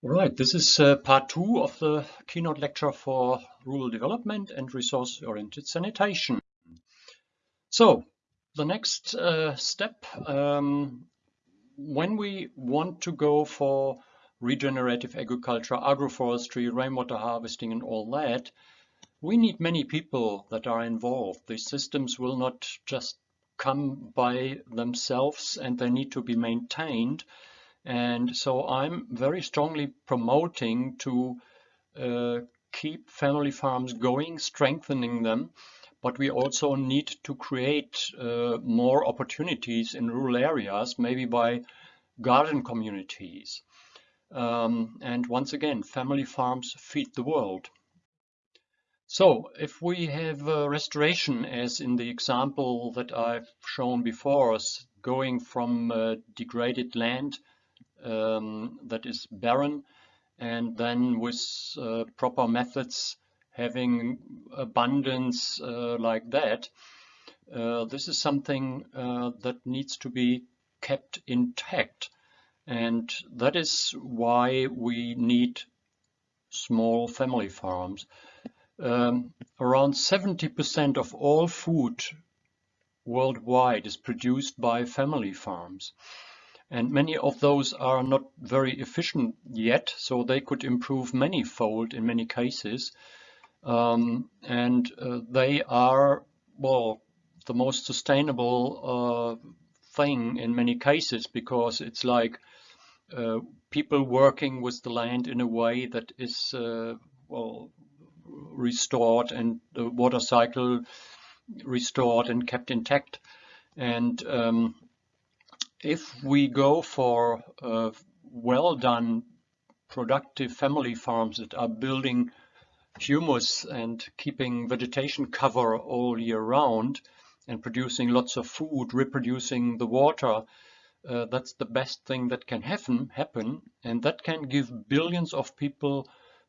Right, this is uh, part two of the keynote lecture for rural development and resource-oriented sanitation. So, the next uh, step, um, when we want to go for regenerative agriculture, agroforestry, rainwater harvesting and all that, we need many people that are involved. These systems will not just come by themselves and they need to be maintained. And so I'm very strongly promoting to uh, keep family farms going, strengthening them, but we also need to create uh, more opportunities in rural areas, maybe by garden communities. Um, and once again, family farms feed the world. So if we have restoration, as in the example that I've shown before us, going from uh, degraded land um, that is barren and then with uh, proper methods having abundance uh, like that. Uh, this is something uh, that needs to be kept intact and that is why we need small family farms. Um, around 70% of all food worldwide is produced by family farms. And many of those are not very efficient yet, so they could improve many-fold in many cases. Um, and uh, they are, well, the most sustainable uh, thing in many cases because it's like uh, people working with the land in a way that is, uh, well, restored and the water cycle restored and kept intact. And um, if we go for uh, well done productive family farms that are building humus and keeping vegetation cover all year round and producing lots of food, reproducing the water, uh, that's the best thing that can happen, happen and that can give billions of people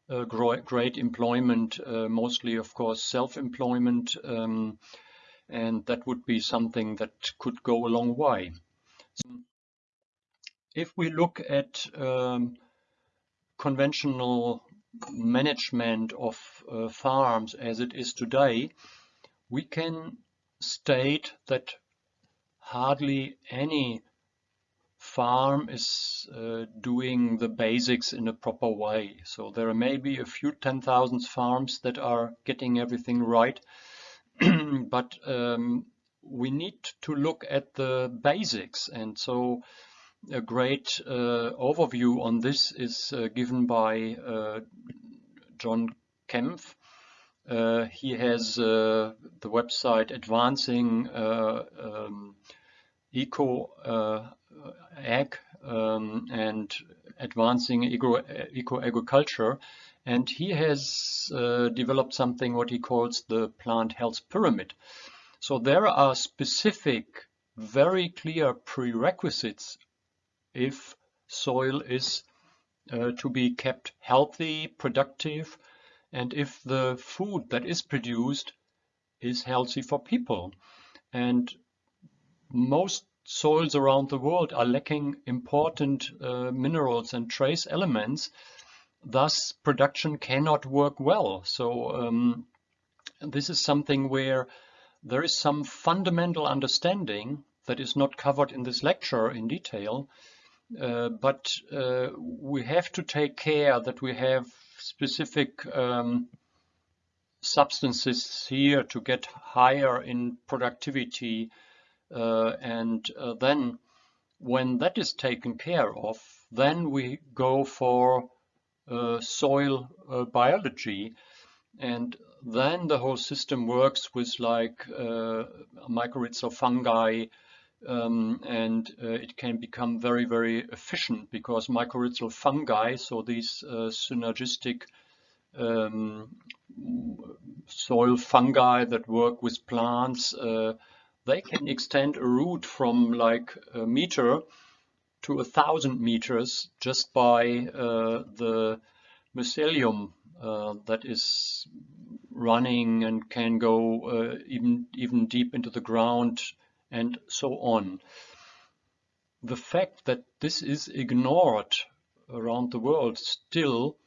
uh, great employment, uh, mostly of course self-employment, um, and that would be something that could go a long way. If we look at um, conventional management of uh, farms as it is today, we can state that hardly any farm is uh, doing the basics in a proper way. So there are maybe a few 10,000 farms that are getting everything right, but um, we need to look at the basics. And so a great uh, overview on this is uh, given by uh, John Kempf. Uh, he has uh, the website Advancing uh, um, Eco Ag um, and Advancing Eco, Eco Agriculture. And he has developed something what he calls the plant health pyramid. So there are specific, very clear prerequisites if soil is uh, to be kept healthy, productive, and if the food that is produced is healthy for people. And most soils around the world are lacking important uh, minerals and trace elements. Thus, production cannot work well. So um, this is something where there is some fundamental understanding that is not covered in this lecture in detail, uh, but uh, we have to take care that we have specific um, substances here to get higher in productivity uh, and uh, then when that is taken care of then we go for uh, soil uh, biology. And then the whole system works with like uh, mycorrhizal fungi um, and uh, it can become very, very efficient because mycorrhizal fungi, so these uh, synergistic um, soil fungi that work with plants, uh, they can extend a root from like a meter to a thousand meters just by uh, the mycelium uh, that is running and can go uh, even even deep into the ground and so on. The fact that this is ignored around the world still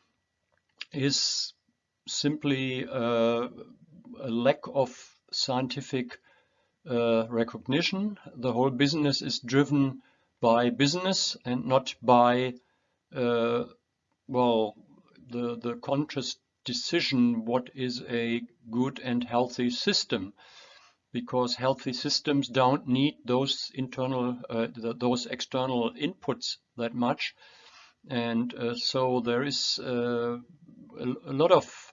is simply uh, a lack of scientific uh, recognition. The whole business is driven by business and not by, uh, well, the, the conscious decision what is a good and healthy system because healthy systems don't need those internal uh, those external inputs that much. And uh, so there is uh, a, a, lot of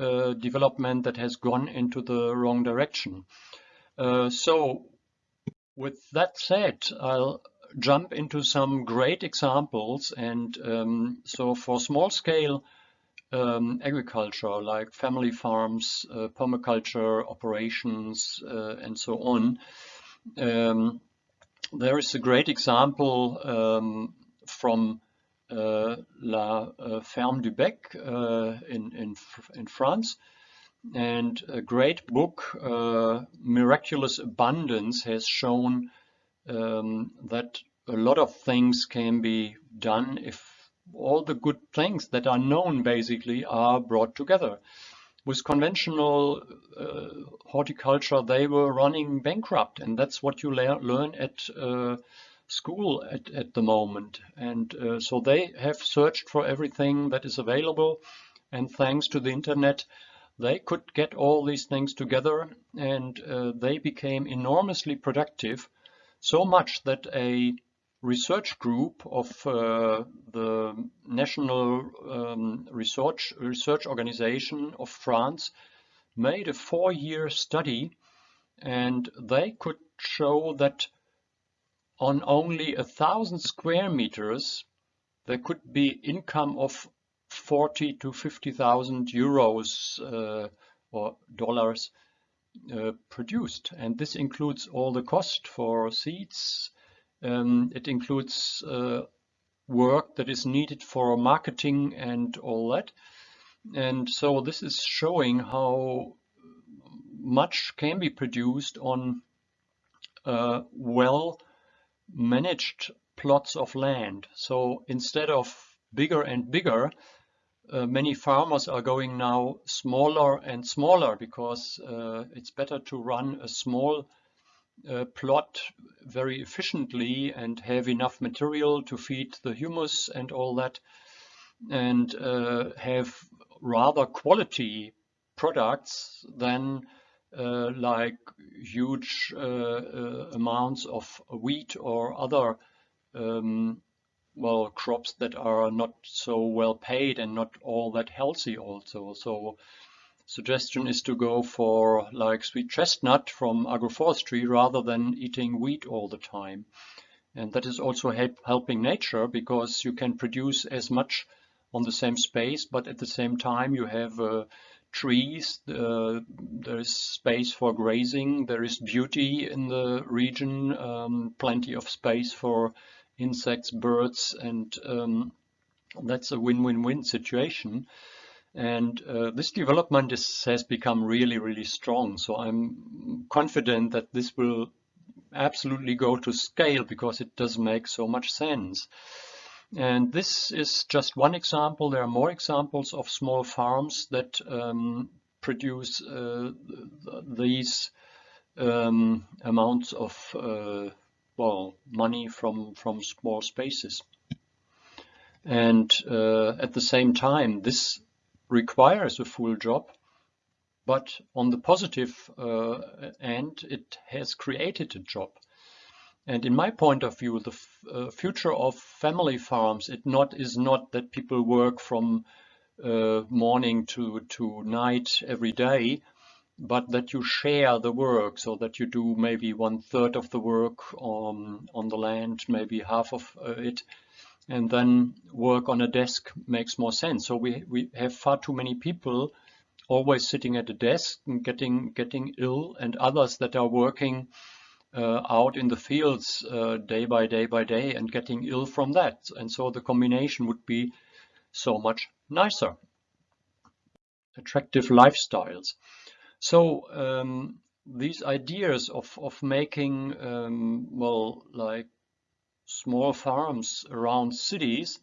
uh, development that has gone into the wrong direction. Uh, so with that said I'll jump into some great examples and um, so for small scale um, agriculture like family farms, uh, permaculture operations, uh, and so on. Um, there is a great example um, from uh, La uh, Ferme du Bec uh, in, in, in, France. And a great book, uh, Miraculous Abundance, has shown um, that a lot of things can be done if all the good things that are known basically are brought together. With conventional uh, horticulture, they were running bankrupt, and that's what you learn at uh, school at, at the moment. And uh, so they have searched for everything that is available, and thanks to the internet, they could get all these things together, and uh, they became enormously productive, so much that a research group of uh, the National um, Research, Research Organization of France made a four-year study and they could show that on only a thousand square meters there could be income of 40 to 50,000 euros uh, or dollars uh, produced. And this includes all the cost for seeds um, it includes uh, work that is needed for marketing and all that. And so this is showing how much can be produced on uh, well managed plots of land. So instead of bigger and bigger, uh, many farmers are going now smaller and smaller because uh, it's better to run a small uh, plot very efficiently and have enough material to feed the humus and all that and uh, have rather quality products than uh, like huge uh, uh, amounts of wheat or other um, well crops that are not so well paid and not all that healthy also. So suggestion is to go for like sweet chestnut from agroforestry rather than eating wheat all the time. And that is also help, helping nature because you can produce as much on the same space, but at the same time you have uh, trees, uh, there is space for grazing, there is beauty in the region, um, plenty of space for insects, birds, and um, that's a win-win-win situation. And uh, this development is, has become really, really strong. So I'm confident that this will absolutely go to scale because it does make so much sense. And this is just one example. There are more examples of small farms that um, produce uh, these um, amounts of uh, well money from from small spaces. And uh, at the same time, this requires a full job, but on the positive uh, end, it has created a job. And in my point of view, the uh, future of family farms it not is not that people work from uh, morning to to night every day, but that you share the work so that you do maybe one third of the work on on the land, maybe half of uh, it and then work on a desk makes more sense. So we, we have far too many people always sitting at a desk and getting getting ill and others that are working uh, out in the fields uh, day by day by day and getting ill from that. And so the combination would be so much nicer. Attractive lifestyles. So um, these ideas of, of making, um, well, like small farms around cities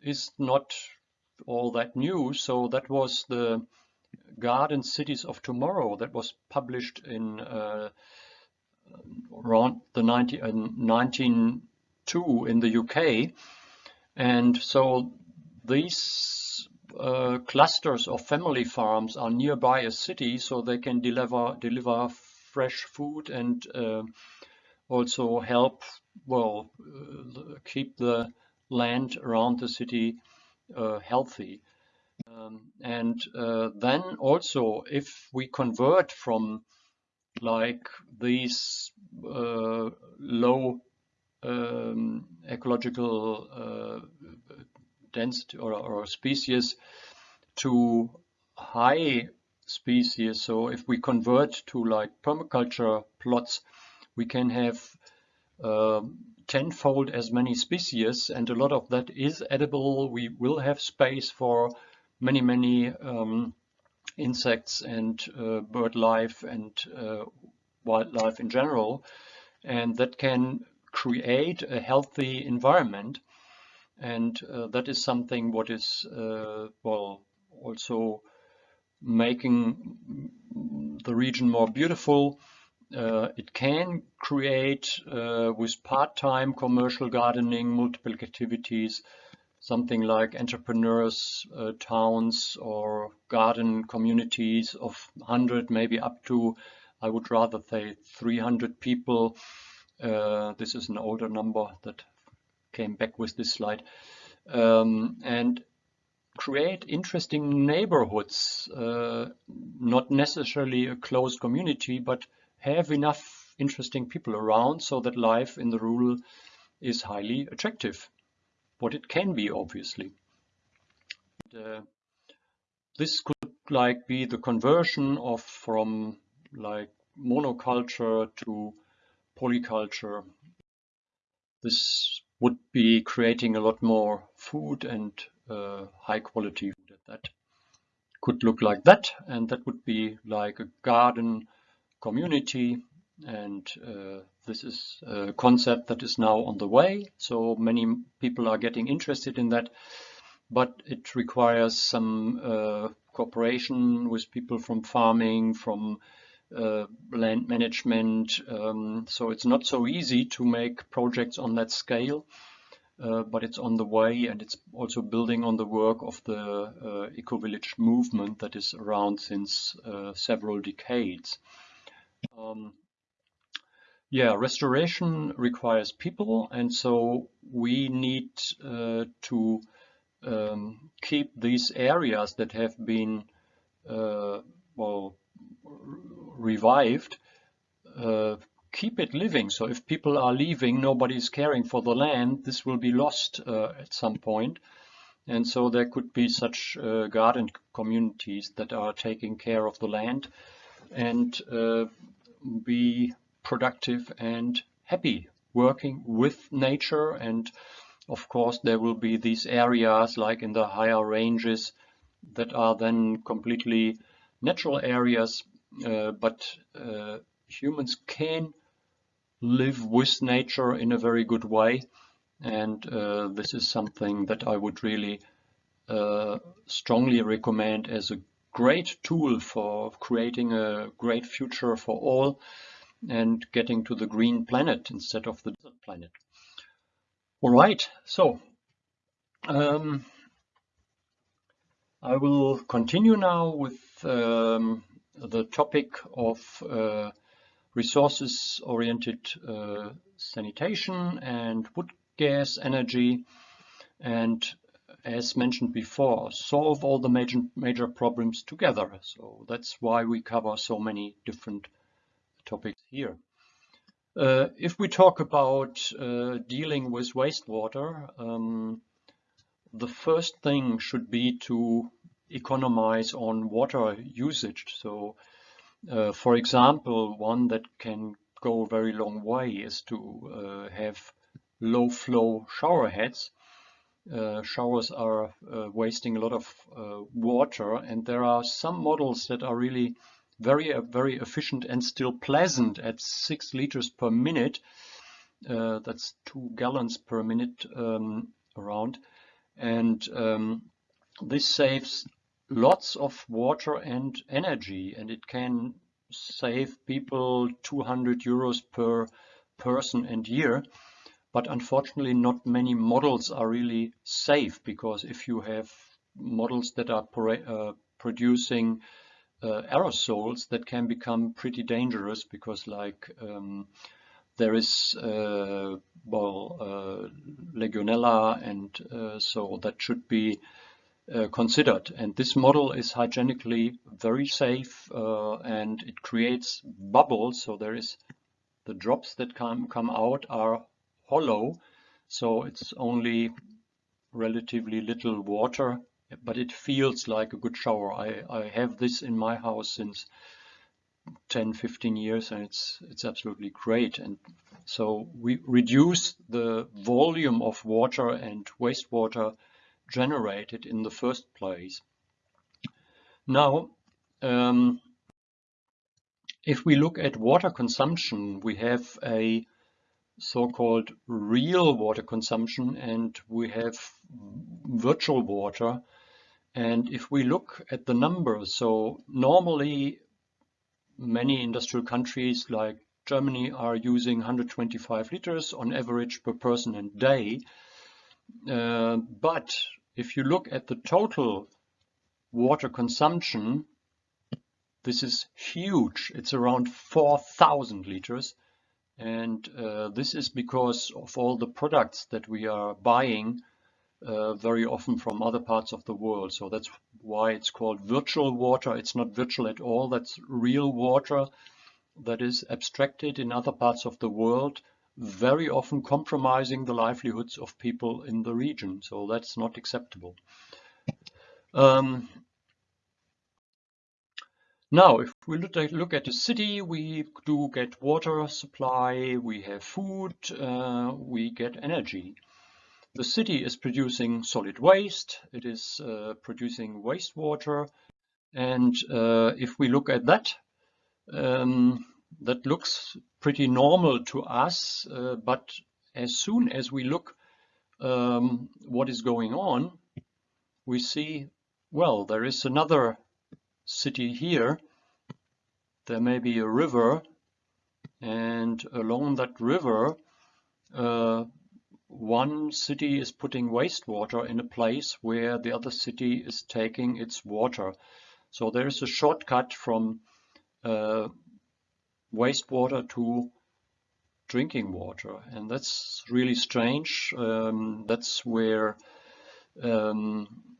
is not all that new. So that was the Garden Cities of Tomorrow that was published in uh, around the 19, uh, 1902 in the UK. And so these uh, clusters of family farms are nearby a city so they can deliver deliver fresh food and uh, also help well uh, keep the land around the city uh, healthy um, and uh, then also if we convert from like these low um, ecological density or, or species to high species. So if we convert to like permaculture plots, we can have uh, tenfold as many species and a lot of that is edible. We will have space for many, many um, insects and uh, bird life and uh, wildlife in general. And that can create a healthy environment. And uh, that is something what is, uh, well, also making the region more beautiful. Uh, it can create uh, with part-time commercial gardening, multiple activities, something like entrepreneurs, uh, towns or garden communities of 100, maybe up to, I would rather say 300 people. Uh, this is an older number that came back with this slide. Um, and create interesting neighborhoods, uh, not necessarily a closed community, but have enough interesting people around so that life in the rural is highly attractive. What it can be, obviously. And, uh, this could like be the conversion of from like monoculture to polyculture. This would be creating a lot more food and uh, high quality food that could look like that and that would be like a garden community and uh, this is a concept that is now on the way so many people are getting interested in that but it requires some uh, cooperation with people from farming from uh, land management um, so it's not so easy to make projects on that scale uh, but it's on the way and it's also building on the work of the uh, eco-village movement that is around since uh, several decades. Um, yeah, restoration requires people and so we need uh, to um, keep these areas that have been uh, well revived uh, keep it living. So if people are leaving, nobody's caring for the land, this will be lost uh, at some point. And so there could be such uh, garden communities that are taking care of the land and uh, be productive and happy working with nature. And of course, there will be these areas like in the higher ranges that are then completely natural areas, uh, but uh, humans can live with nature in a very good way. And uh, this is something that I would really uh, strongly recommend as a great tool for creating a great future for all and getting to the green planet instead of the desert planet. All right, so um, I will continue now with um, the topic of uh, resources-oriented uh, sanitation and wood gas energy and as mentioned before solve all the major major problems together. So that's why we cover so many different topics here. Uh, if we talk about uh, dealing with wastewater um, the first thing should be to economize on water usage. So uh, for example, one that can go a very long way is to uh, have low flow shower heads. Uh, showers are uh, wasting a lot of uh, water and there are some models that are really very uh, very efficient and still pleasant at six liters per minute. that's two gallons per minute um, around And um, this saves lots of water and energy and it can save people 200 euros per person and year. But unfortunately, not many models are really safe because if you have models that are uh, producing uh, aerosols that can become pretty dangerous because like um, there is uh, well uh, legionella and uh, so that should be uh, considered. And this model is hygienically very safe uh, and it creates bubbles. So there is the drops that come come out are hollow so it's only relatively little water but it feels like a good shower. I, I have this in my house since 10, 15 years and it's, it's absolutely great. And so we reduce the volume of water and wastewater generated in the first place. Now, um, if we look at water consumption, we have a so-called real water consumption and we have virtual water and if we look at the numbers, so normally many industrial countries like Germany are using 125 liters on average per person and day. Uh, but if you look at the total water consumption, this is huge. It's around 4,000 liters. And uh, this is because of all the products that we are buying uh, very often from other parts of the world. So that's why it's called virtual water. It's not virtual at all. That's real water that is abstracted in other parts of the world, very often compromising the livelihoods of people in the region. So that's not acceptable. Um, now, if we look at the city, we do get water supply, we have food, uh, we get energy. The city is producing solid waste, it is uh, producing wastewater, and uh, if we look at that, um, that looks pretty normal to us, uh, but as soon as we look um, what is going on, we see, well, there is another city here, there may be a river, and along that river, uh, one city is putting wastewater in a place where the other city is taking its water. So there is a shortcut from uh, wastewater to drinking water and that's really strange. Um, that's where um,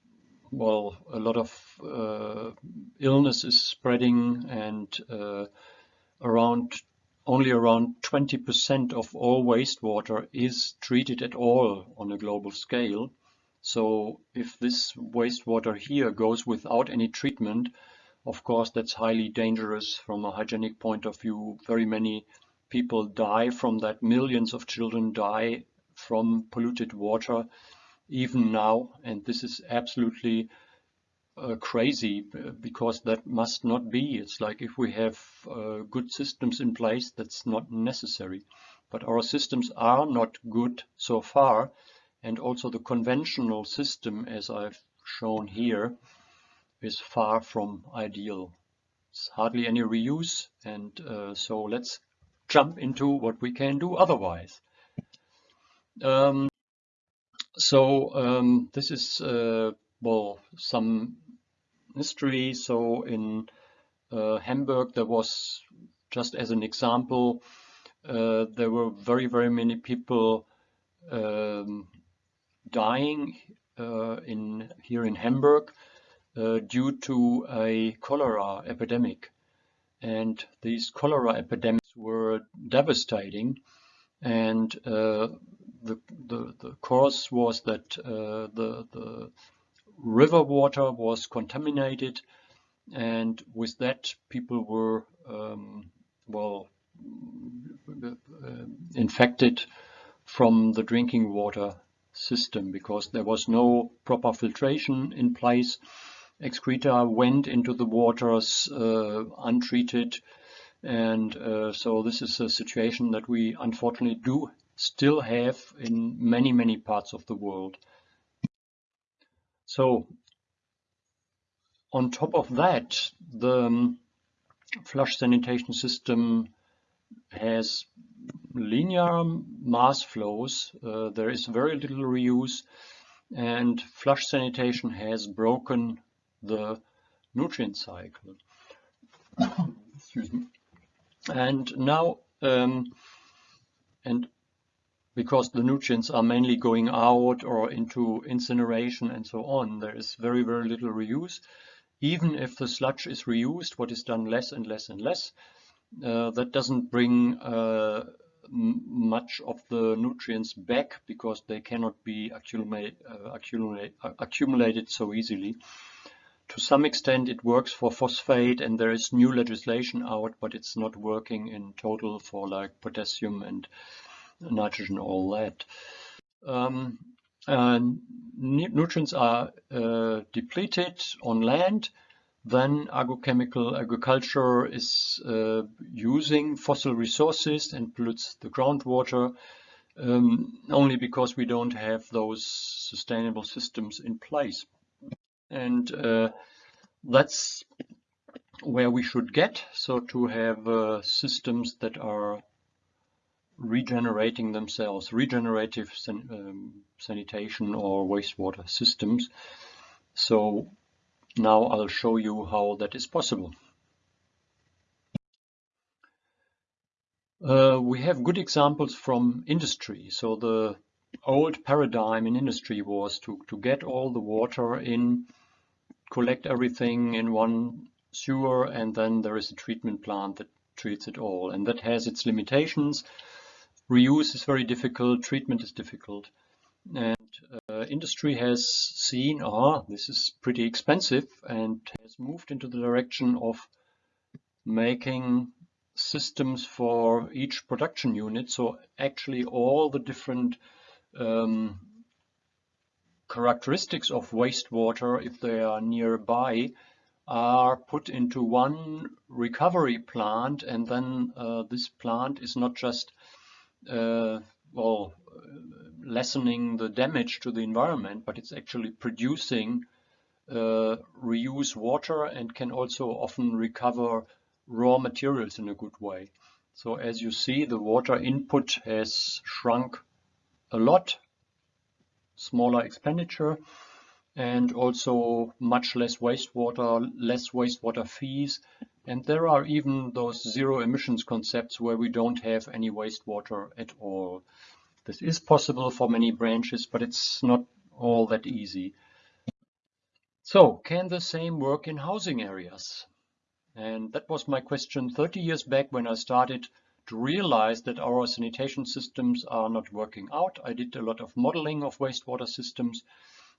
well a lot of uh, illness is spreading and uh, around only around 20% of all wastewater is treated at all on a global scale. So if this wastewater here goes without any treatment, of course that's highly dangerous from a hygienic point of view. Very many people die from that. Millions of children die from polluted water even now. And this is absolutely uh, crazy because that must not be. It's like if we have uh, good systems in place, that's not necessary. But our systems are not good so far. And also the conventional system, as I've shown here, is far from ideal. It's hardly any reuse. And uh, so let's jump into what we can do otherwise. Um, so um, this is uh, well some history. So in uh, Hamburg, there was, just as an example, uh, there were very, very many people um, dying uh, in here in Hamburg uh, due to a cholera epidemic. And these cholera epidemics were devastating. And uh, the, the, the cause was that uh, the, the river water was contaminated and with that people were um, well uh, infected from the drinking water system because there was no proper filtration in place. Excreta went into the waters uh, untreated and uh, so this is a situation that we unfortunately do still have in many, many parts of the world. So on top of that, the um, flush sanitation system has linear mass flows. Uh, there is very little reuse and flush sanitation has broken the nutrient cycle. Excuse me. And now, um, and because the nutrients are mainly going out or into incineration and so on, there is very, very little reuse. Even if the sludge is reused, what is done less and less and less, uh, that doesn't bring uh, much of the nutrients back because they cannot be accumulate, uh, accumulate, uh, accumulated so easily. To some extent it works for phosphate and there is new legislation out, but it's not working in total for like potassium and nitrogen, all that. Um, nutrients are uh, depleted on land then agrochemical agriculture is uh, using fossil resources and pollutes the groundwater um, only because we don't have those sustainable systems in place. And uh, that's where we should get, so to have uh, systems that are regenerating themselves, regenerative san um, sanitation or wastewater systems. So now I'll show you how that is possible. Uh, we have good examples from industry. So the old paradigm in industry was to, to get all the water in, collect everything in one sewer, and then there is a treatment plant that treats it all. And that has its limitations. Reuse is very difficult, treatment is difficult. And uh, industry has seen, ah, this is pretty expensive and has moved into the direction of making systems for each production unit. So actually all the different um, characteristics of wastewater, if they are nearby, are put into one recovery plant and then uh, this plant is not just well lessening the damage to the environment, but it's actually producing uh, reuse water and can also often recover raw materials in a good way. So as you see, the water input has shrunk a lot, smaller expenditure, and also much less wastewater, less wastewater fees. And there are even those zero emissions concepts where we don't have any wastewater at all. This is possible for many branches, but it's not all that easy. So can the same work in housing areas? And that was my question 30 years back when I started to realize that our sanitation systems are not working out. I did a lot of modeling of wastewater systems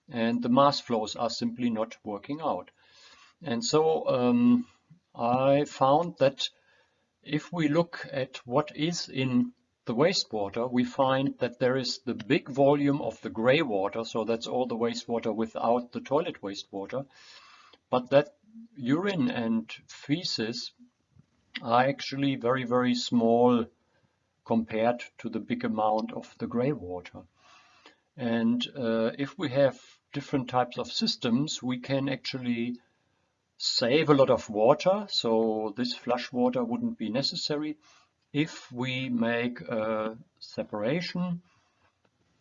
and the mass flows are simply not working out. And so um, I found that if we look at what is in the wastewater, we find that there is the big volume of the gray water, so that's all the wastewater without the toilet wastewater, but that urine and feces are actually very, very small compared to the big amount of the gray water. And uh, if we have different types of systems, we can actually save a lot of water, so this flush water wouldn't be necessary if we make a separation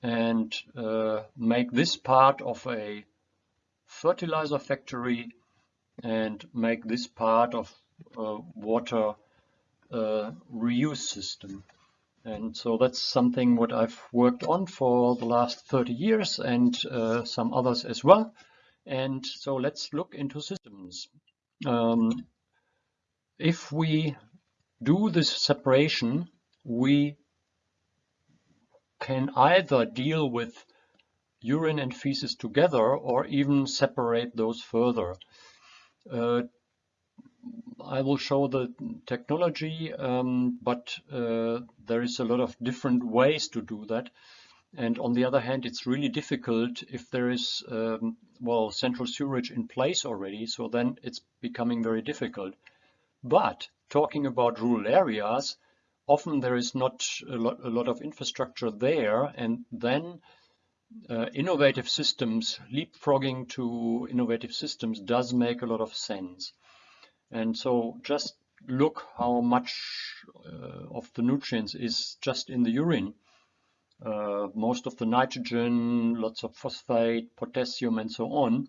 and uh, make this part of a fertilizer factory and make this part of a water uh, reuse system. And so that's something what I've worked on for the last 30 years and uh, some others as well. And so let's look into systems. Um, if we do this separation, we can either deal with urine and feces together or even separate those further. Uh, I will show the technology, um, but uh, there is a lot of different ways to do that. And on the other hand, it's really difficult if there is, um, well, central sewerage in place already, so then it's becoming very difficult. But talking about rural areas, often there is not a lot, a lot of infrastructure there, and then uh, innovative systems, leapfrogging to innovative systems does make a lot of sense. And so just look how much uh, of the nutrients is just in the urine. Uh, most of the nitrogen, lots of phosphate, potassium, and so on.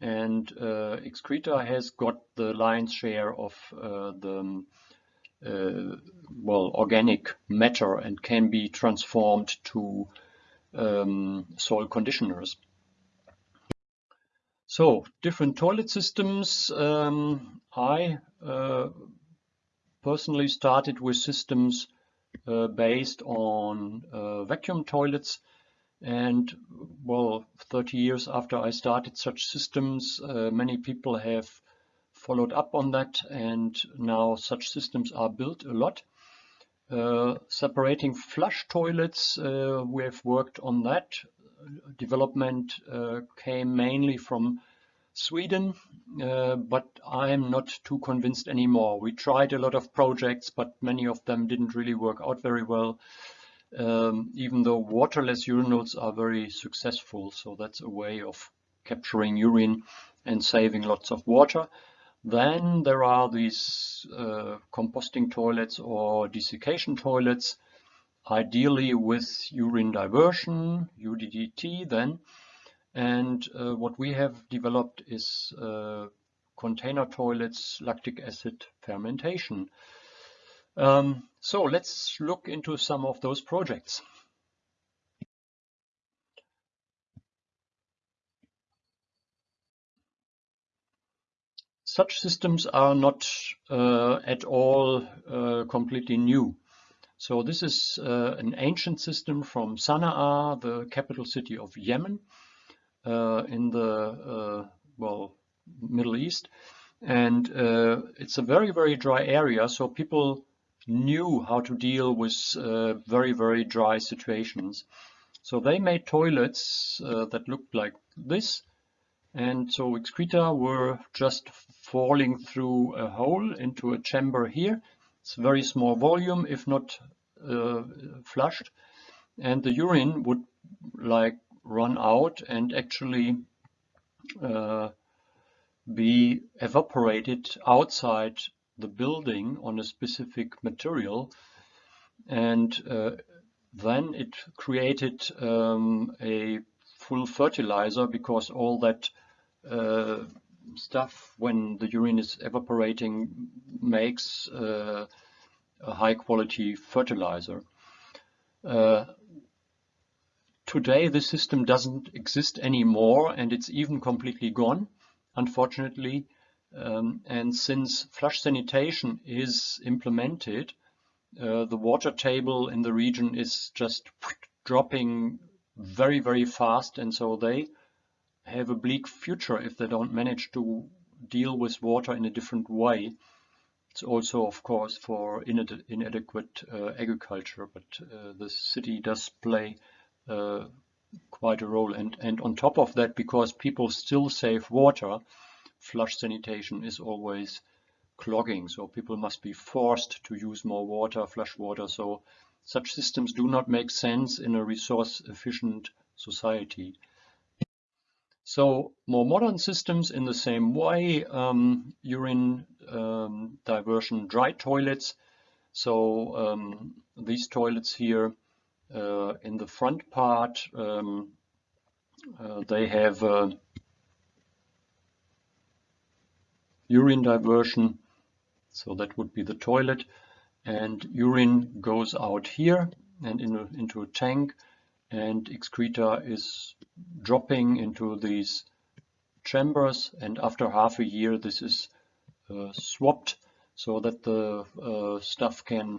And uh, excreta has got the lion's share of uh, the uh, well organic matter and can be transformed to um, soil conditioners. So different toilet systems. Um, I uh, personally started with systems based on uh, vacuum toilets and well 30 years after I started such systems uh, many people have followed up on that and now such systems are built a lot. Uh, separating flush toilets, uh, we have worked on that. Development uh, came mainly from Sweden, uh, but I'm not too convinced anymore. We tried a lot of projects, but many of them didn't really work out very well. Um, even though waterless urinals are very successful, so that's a way of capturing urine and saving lots of water. Then there are these uh, composting toilets or desiccation toilets, ideally with urine diversion, UDDT then, and uh, what we have developed is uh, container toilets, lactic acid fermentation. Um, so let's look into some of those projects. Such systems are not uh, at all uh, completely new. So this is uh, an ancient system from Sana'a, the capital city of Yemen, in the uh, well Middle East, and uh, it's a very very dry area. So people knew how to deal with very very dry situations. So they made toilets that looked like this, and so excreta were just falling through a hole into a chamber here. It's very small volume, if not uh, flushed, and the urine would like run out and actually uh, be evaporated outside the building on a specific material and uh, then it created um, a full fertilizer because all that uh, stuff when the urine is evaporating makes uh, a high quality fertilizer. Uh, Today the system doesn't exist anymore and it's even completely gone, unfortunately. Um, and since flush sanitation is implemented, uh, the water table in the region is just dropping very, very fast. And so they have a bleak future if they don't manage to deal with water in a different way. It's also, of course, for inadequate uh, agriculture, but uh, the city does play uh, quite a role. And, and on top of that, because people still save water, flush sanitation is always clogging. So people must be forced to use more water, flush water. So such systems do not make sense in a resource efficient society. So more modern systems in the same way, um, urine um, diversion dry toilets. So um, these toilets here in the front part, um, uh, they have uh, urine diversion, so that would be the toilet, and urine goes out here and in a, into a tank, and excreta is dropping into these chambers, and after half a year this is uh, swapped so that the uh, stuff can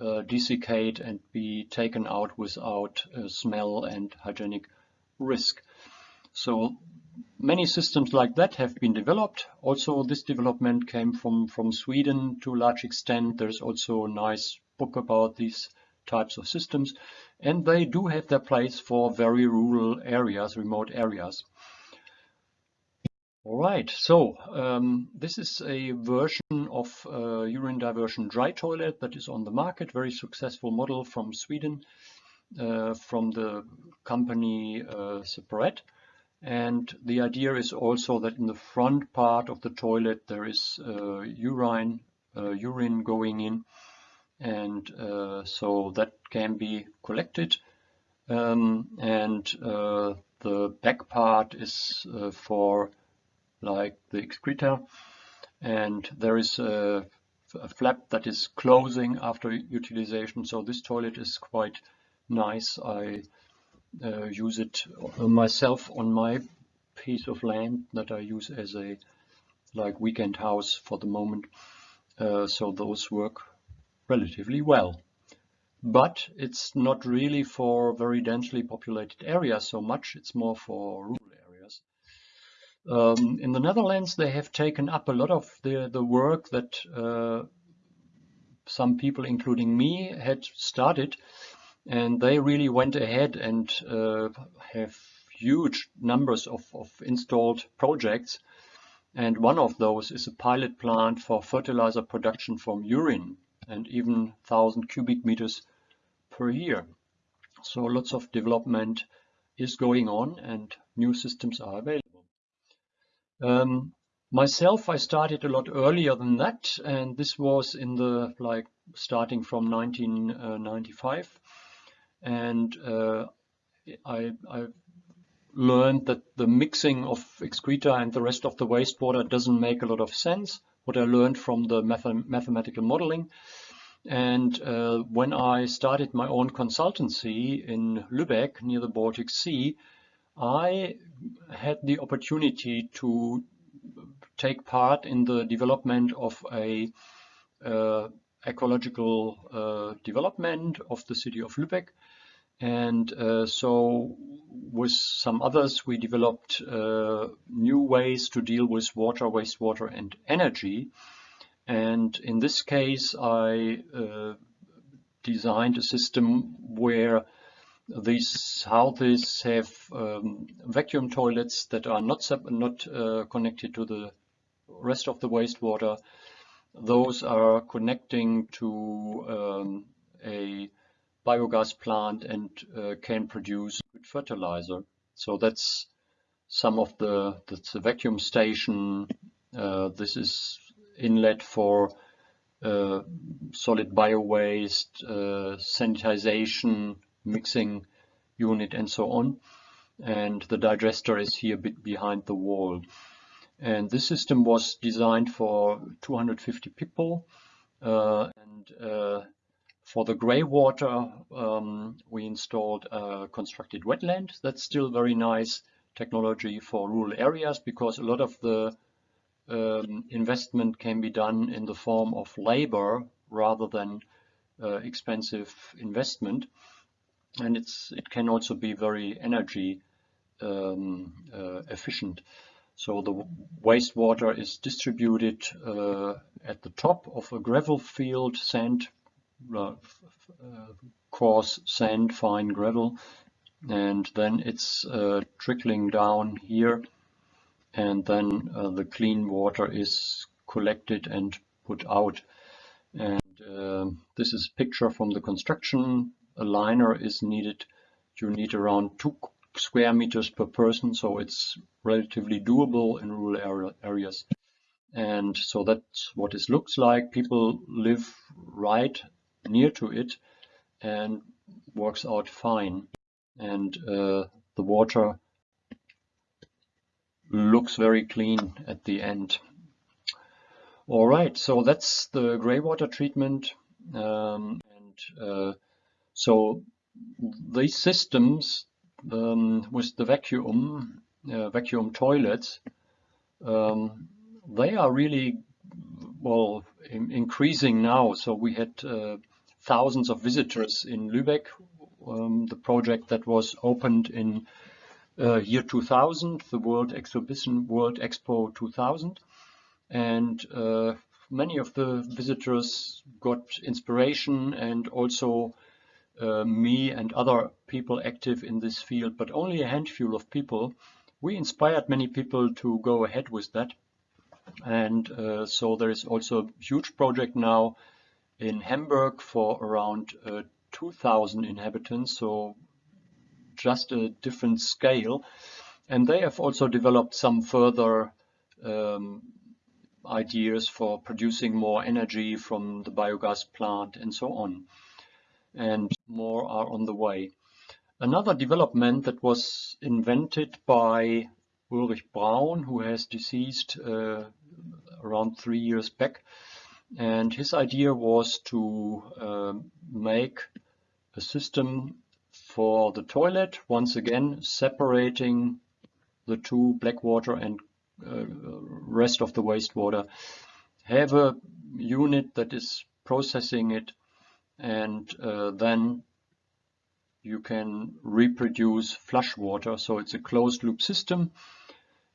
uh, desiccate and be taken out without uh, smell and hygienic risk. So many systems like that have been developed. Also, this development came from, from Sweden to a large extent. There's also a nice book about these types of systems, and they do have their place for very rural areas, remote areas. All right, so um, this is a version of uh, urine diversion dry toilet that is on the market, very successful model from Sweden. uh, from the company uh, Separett. And the idea is also that in the front part of the toilet there is uh, urine, uh, urine going in, and uh, so that can be collected. Um, and uh, the back part is for like the excreta, and there is a, a flap that is closing after utilization. So this toilet is quite nice. I uh, use it myself on my piece of land that I use as a like weekend house for the moment. Uh, so those work relatively well. But it's not really for very densely populated areas so much, it's more for. Um, in the Netherlands they have taken up a lot of the, the work that uh, some people, including me, had started and they really went ahead and uh, have huge numbers of, of installed projects and one of those is a pilot plant for fertilizer production from urine and even 1000 cubic meters per year. So lots of development is going on and new systems are available. Um, myself, I started a lot earlier than that and this was in the like starting from 1995 and uh, I, I learned that the mixing of excreta and the rest of the wastewater doesn't make a lot of sense. What I learned from the math mathematical modeling. And uh, when I started my own consultancy in Lübeck near the Baltic Sea, I had the opportunity to take part in the development of a uh, ecological uh, development of the city of Lübeck and uh, so with some others, we developed uh, new ways to deal with water, wastewater and energy. And in this case, I uh, designed a system where these houses have um, vacuum toilets that are not, not uh, connected to the rest of the wastewater. Those are connecting to um, a biogas plant and uh, can produce good fertilizer. So that's some of the, that's the vacuum station. Uh, this is inlet for uh, solid bio waste, uh, sanitization, mixing unit and so on. And the digester is here a bit behind the wall. And this system was designed for 250 people uh, and uh, for the grey water, um, we installed a constructed wetland. That's still very nice technology for rural areas because a lot of the um, investment can be done in the form of labor rather than uh, expensive investment. And it's it can also be very energy um, uh, efficient. So the wastewater is distributed uh, at the top of a gravel field, sand uh, coarse sand, fine gravel, and then it's uh, trickling down here, and then uh, the clean water is collected and put out. And uh, this is a picture from the construction. A liner is needed. You need around two square meters per person, so it's relatively doable in rural area, areas. And so that's what it looks like. People live right near to it and works out fine. And uh, the water looks very clean at the end. All right, so that's the gray water treatment. Um, and uh, so these systems um, with the vacuum, uh, vacuum toilets, um, they are really well in increasing now. So we had uh, thousands of visitors in Lübeck, um, the project that was opened in uh, year 2000, the World Exhibition, World Expo 2000. And uh, many of the visitors got inspiration and also uh, me and other people active in this field, but only a handful of people. We inspired many people to go ahead with that. And uh, so there is also a huge project now in Hamburg for around uh, 2,000 inhabitants, so just a different scale. And they have also developed some further um, ideas for producing more energy from the biogas plant and so on. And more are on the way. Another development that was invented by Ulrich Braun, who has deceased uh, around three years back, and his idea was to uh, make a system for the toilet, once again separating the two black water and uh, rest of the wastewater. Have a unit that is processing it and uh, then you can reproduce flush water. So it's a closed loop system.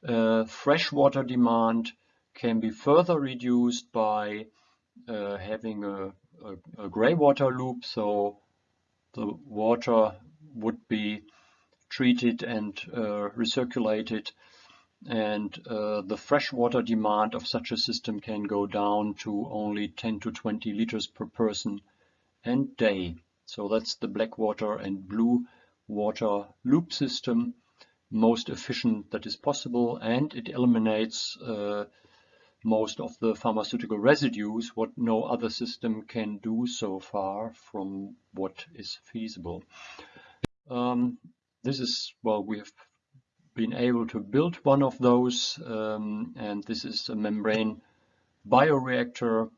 Uh, freshwater demand can be further reduced by uh, having a, a, a gray water loop. So the water would be treated and uh, recirculated and uh, the freshwater demand of such a system can go down to only 10 to 20 liters per person and day. So that's the black water and blue water loop system, most efficient that is possible, and it eliminates uh, most of the pharmaceutical residues, what no other system can do so far from what is feasible. Um, this is, well, we have been able to build one of those, um, and this is a membrane bioreactor.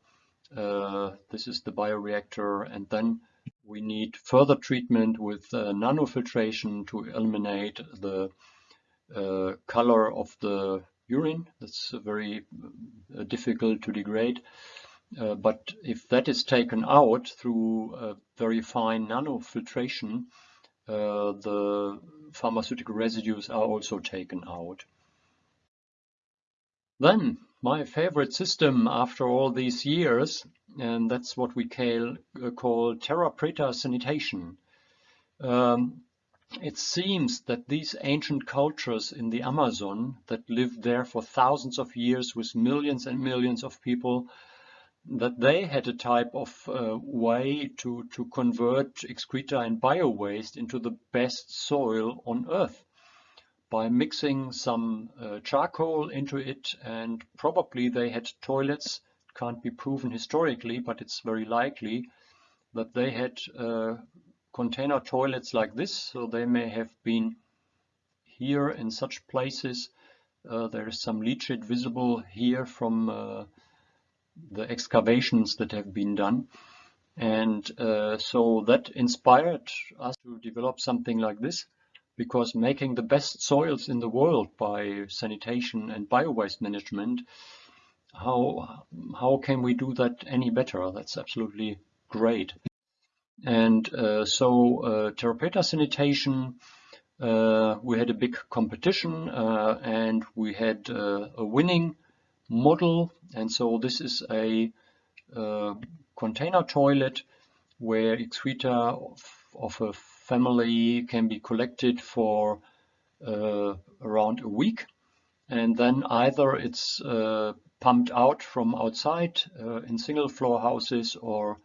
Uh, this is the bioreactor, and then we need further treatment with uh, nanofiltration to eliminate the uh, color of the urine. That's very uh, difficult to degrade. Uh, but if that is taken out through a very fine nanofiltration, the pharmaceutical residues are also taken out. Then my favorite system after all these years, and that's what we call, uh, call terra preta sanitation. Um, it seems that these ancient cultures in the Amazon that lived there for thousands of years with millions and millions of people, that they had a type of uh, way to, to convert excreta and bio-waste into the best soil on Earth by mixing some uh, charcoal into it and probably they had toilets, can't be proven historically, but it's very likely that they had uh, container toilets like this, so they may have been here in such places. Uh, there is some leachate visible here from uh, the excavations that have been done. And uh, so that inspired us to develop something like this, because making the best soils in the world by sanitation and bio-waste management, how, how can we do that any better? That's absolutely great. And uh, so uh, Terra Preta Sanitation, uh, we had a big competition uh, and we had uh, a winning model. And so this is a uh, container toilet where excreta of, of, a family can be collected for around a week. And then either it's pumped out from outside in single floor houses or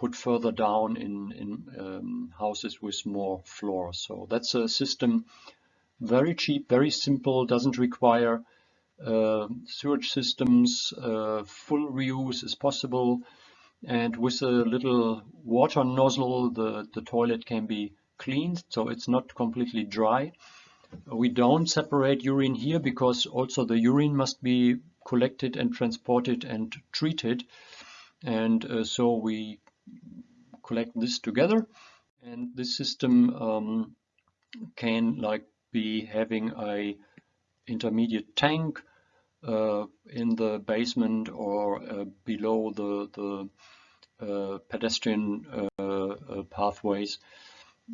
put further down in, in um, houses with more floors. So that's a system, very cheap, very simple, doesn't require uh, sewage systems, uh, full reuse is possible, and with a little water nozzle, the, the toilet can be cleaned, so it's not completely dry. We don't separate urine here because also the urine must be collected and transported and treated. And uh, so we collect this together and this system um, can like be having a intermediate tank uh, in the basement or uh, below the, the uh, pedestrian uh, uh, pathways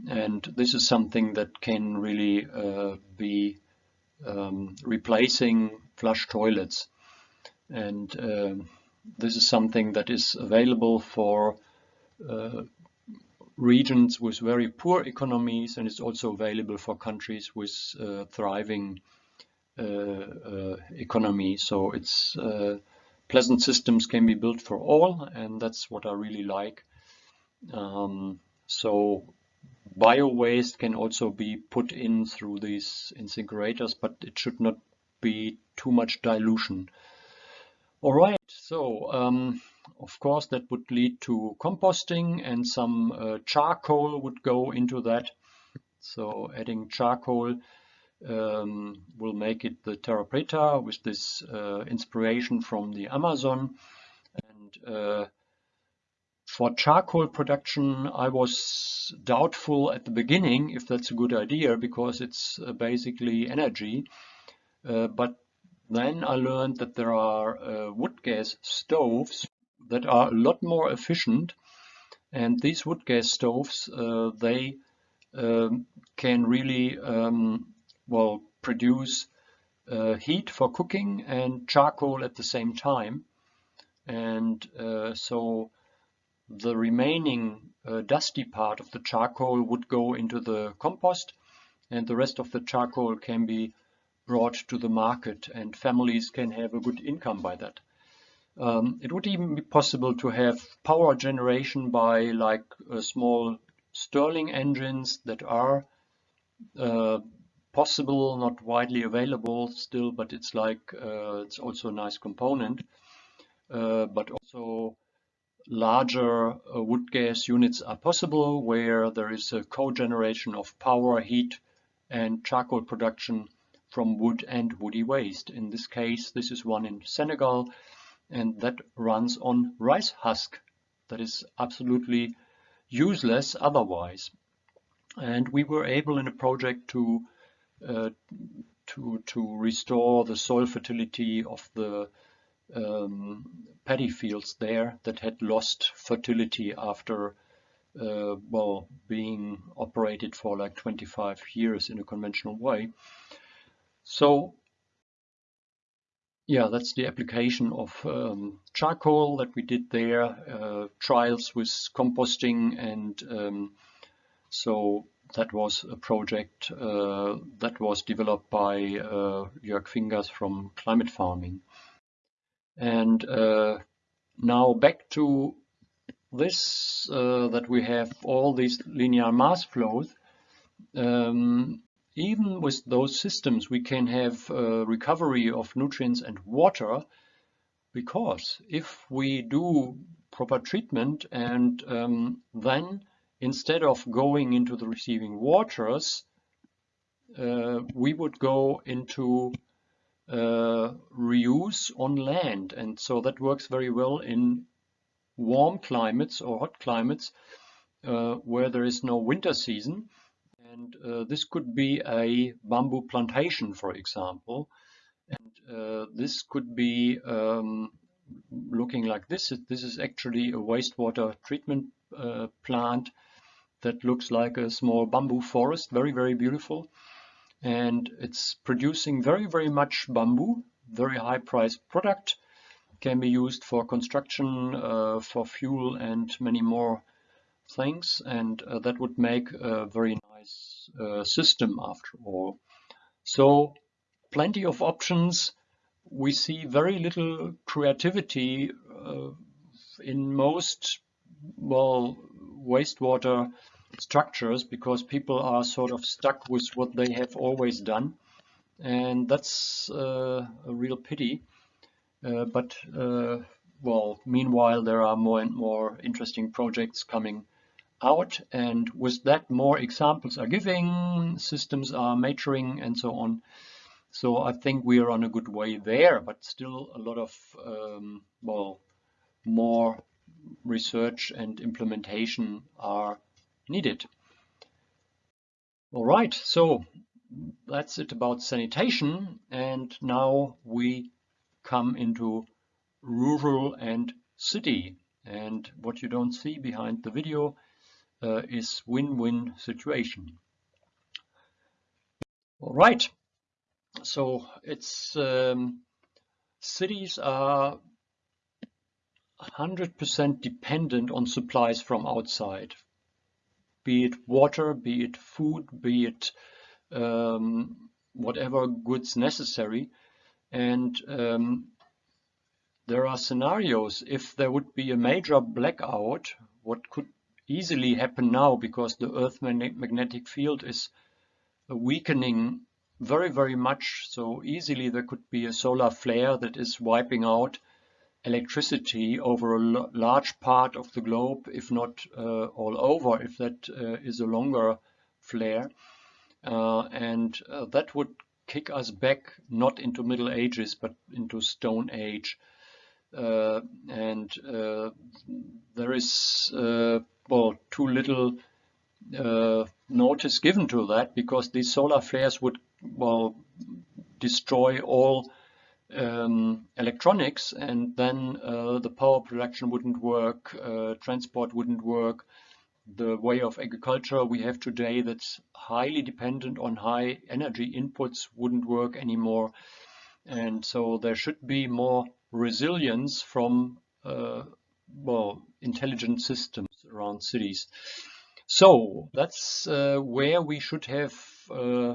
and this is something that can really uh, be um, replacing flush toilets and um, this is something that is available for uh, regions with very poor economies and it's also available for countries with uh, thriving uh, economy. So it's pleasant systems can be built for all and that's what I really like. Um, so bio waste can also be put in through these incinerators, but it should not be too much dilution. All right, so um, of course that would lead to composting and some uh, charcoal would go into that. So adding charcoal um, will make it the terra preta with this uh, inspiration from the Amazon. And uh, for charcoal production, I was doubtful at the beginning if that's a good idea because it's uh, basically energy. Uh, but then I learned that there are uh, wood gas stoves that are a lot more efficient. And these wood gas stoves, uh, they um, can really um, well produce uh, heat for cooking and charcoal at the same time. And uh, so the remaining uh, dusty part of the charcoal would go into the compost and the rest of the charcoal can be brought to the market and families can have a good income by that. Um, it would even be possible to have power generation by like uh, small Stirling engines that are uh, possible, not widely available still, but it's like uh, it's also a nice component. Uh, but also larger uh, wood gas units are possible where there is a co-generation of power, heat and charcoal production from wood and woody waste. In this case, this is one in Senegal and that runs on rice husk. That is absolutely useless otherwise. And we were able in a project to uh, to to restore the soil fertility of the um, paddy fields there that had lost fertility after uh, well being operated for like 25 years in a conventional way. So yeah, that's the application of um, charcoal that we did there, uh, trials with composting and um, so that was a project uh, that was developed by uh, Jörg Fingers from Climate Farming. And uh, now back to this, uh, that we have all these linear mass flows. Um, even with those systems, we can have recovery of nutrients and water because if we do proper treatment and um, then instead of going into the receiving waters, uh, we would go into uh, reuse on land. And so that works very well in warm climates or hot climates uh, where there is no winter season. And uh, this could be a bamboo plantation, for example. And uh, this could be um, looking like this. This is actually a wastewater treatment uh, plant that looks like a small bamboo forest, very, very beautiful and it's producing very, very much bamboo, very high priced product, can be used for construction, uh, for fuel and many more things and uh, that would make a very nice uh, system after all. So plenty of options. We see very little creativity uh, in most well wastewater structures because people are sort of stuck with what they have always done. And that's uh, a real pity. Uh, but uh, well meanwhile there are more and more interesting projects coming out. And with that more examples are giving systems are maturing and so on. So I think we are on a good way there but still a lot of um, well more research and implementation are needed. All right, so that's it about sanitation. And now we come into rural and city. And what you don't see behind the video uh, is win-win situation. All right, so it's um, cities are 100% dependent on supplies from outside, be it water, be it food, be it um, whatever goods necessary. And um, there are scenarios, if there would be a major blackout, what could easily happen now because the Earth magnetic field is weakening very, very much. So easily there could be a solar flare that is wiping out electricity over a large part of the globe, if not uh, all over, if that uh, is a longer flare. Uh, and uh, that would kick us back not into Middle Ages, but into Stone Age. Uh, and uh, there is, well, too little notice given to that because these solar flares would, well, destroy all um, electronics and then uh, the power production wouldn't work, uh, transport wouldn't work. The way of agriculture we have today that's highly dependent on high energy inputs wouldn't work anymore. And so there should be more resilience from uh, well intelligent systems around cities. So that's uh, where we should have uh,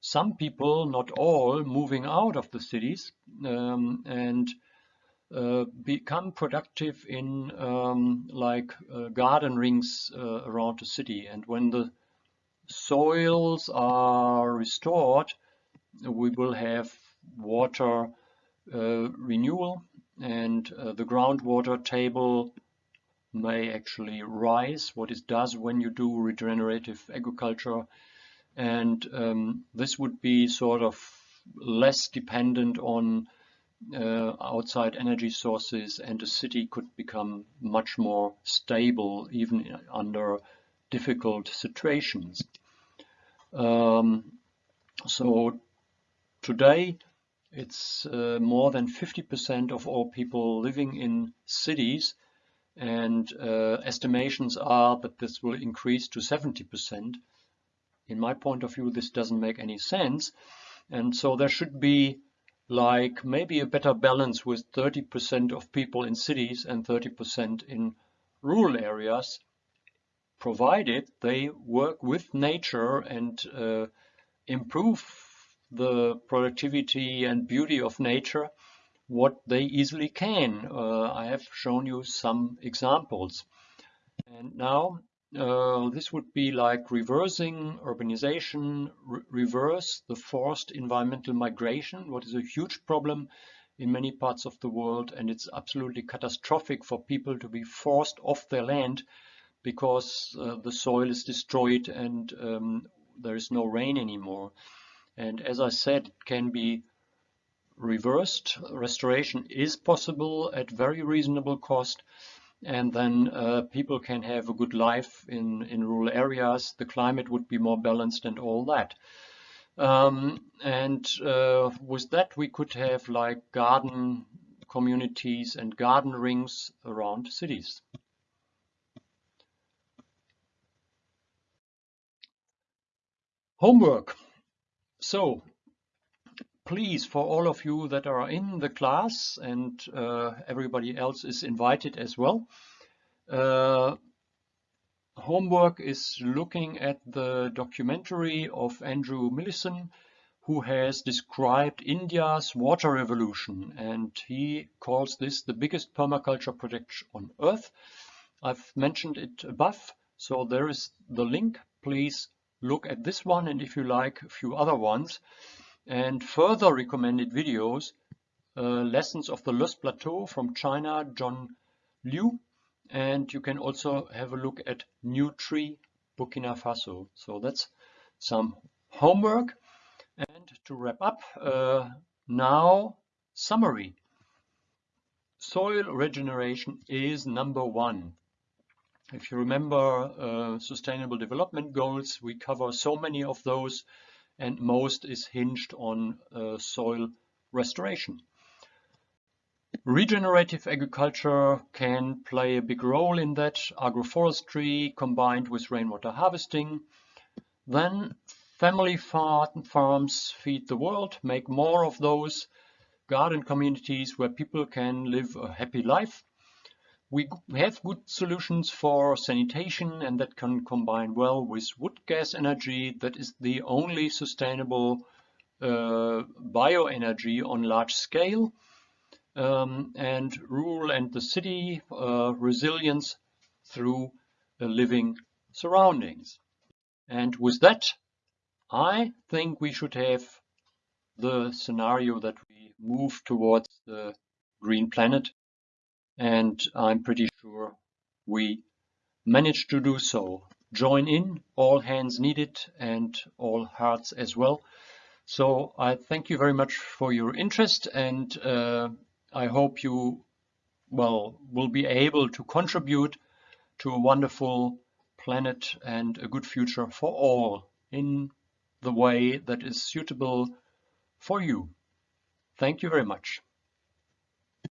some people, not all, moving out of the cities um, and uh, become productive in um, like uh, garden rings uh, around the city. And when the soils are restored, we will have water uh, renewal and uh, the groundwater table may actually rise, what it does when you do regenerative agriculture and um, this would be sort of less dependent on uh, outside energy sources and the city could become much more stable even under difficult situations. Um, so today it's uh, more than 50% of all people living in cities and uh, estimations are that this will increase to 70% in my point of view, this doesn't make any sense. And so there should be like maybe a better balance with 30% of people in cities and 30% in rural areas, provided they work with nature and uh, improve the productivity and beauty of nature what they easily can. Uh, I have shown you some examples. And now uh, this would be like reversing urbanization, re reverse the forced environmental migration, what is a huge problem in many parts of the world. And it's absolutely catastrophic for people to be forced off their land because uh, the soil is destroyed and um, there is no rain anymore. And as I said, it can be reversed. Restoration is possible at very reasonable cost and then uh, people can have a good life in, in rural areas. The climate would be more balanced and all that. Um, and uh, with that, we could have like garden communities and garden rings around cities. Homework. So please, for all of you that are in the class and uh, everybody else is invited as well, uh, homework is looking at the documentary of Andrew Millison, who has described India's water revolution, and he calls this the biggest permaculture project on earth. I've mentioned it above, so there is the link. Please look at this one, and if you like, a few other ones and further recommended videos, uh, Lessons of the Loess Plateau from China, John Liu, and you can also have a look at New Tree, Burkina Faso. So that's some homework. And to wrap up, uh, now summary. Soil regeneration is number one. If you remember uh, Sustainable Development Goals, we cover so many of those and most is hinged on uh, soil restoration. Regenerative agriculture can play a big role in that, agroforestry combined with rainwater harvesting. Then family farms feed the world, make more of those garden communities where people can live a happy life we have good solutions for sanitation and that can combine well with wood gas energy. That is the only sustainable uh, bioenergy on large scale. Um, and rural and the city uh, resilience through a living surroundings. And with that, I think we should have the scenario that we move towards the green planet. And I'm pretty sure we managed to do so. Join in, all hands needed and all hearts as well. So I thank you very much for your interest and uh, I hope you well will be able to contribute to a wonderful planet and a good future for all in the way that is suitable for you. Thank you very much.